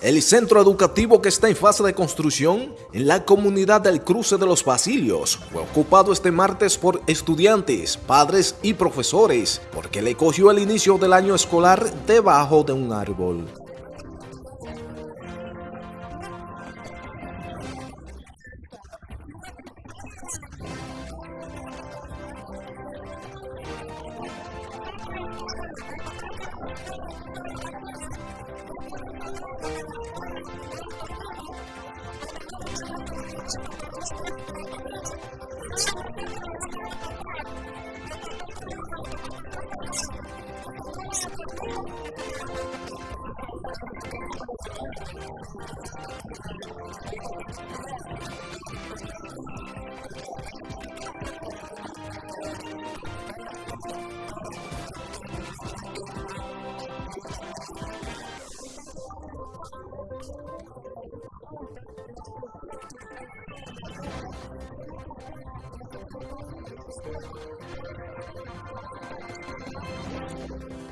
El centro educativo que está en fase de construcción en la comunidad del Cruce de los Basilios fue ocupado este martes por estudiantes, padres y profesores porque le cogió el inicio del año escolar debajo de un árbol.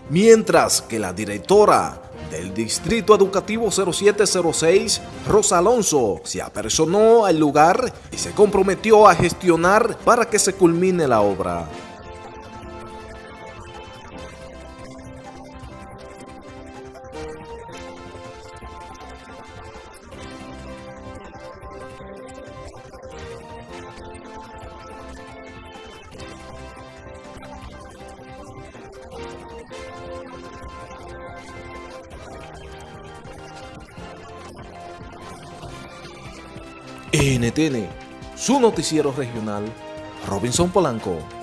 Mientras que la directora del Distrito Educativo 0706, Rosa Alonso, se apersonó al lugar y se comprometió a gestionar para que se culmine la obra. NTN, su noticiero regional, Robinson Polanco.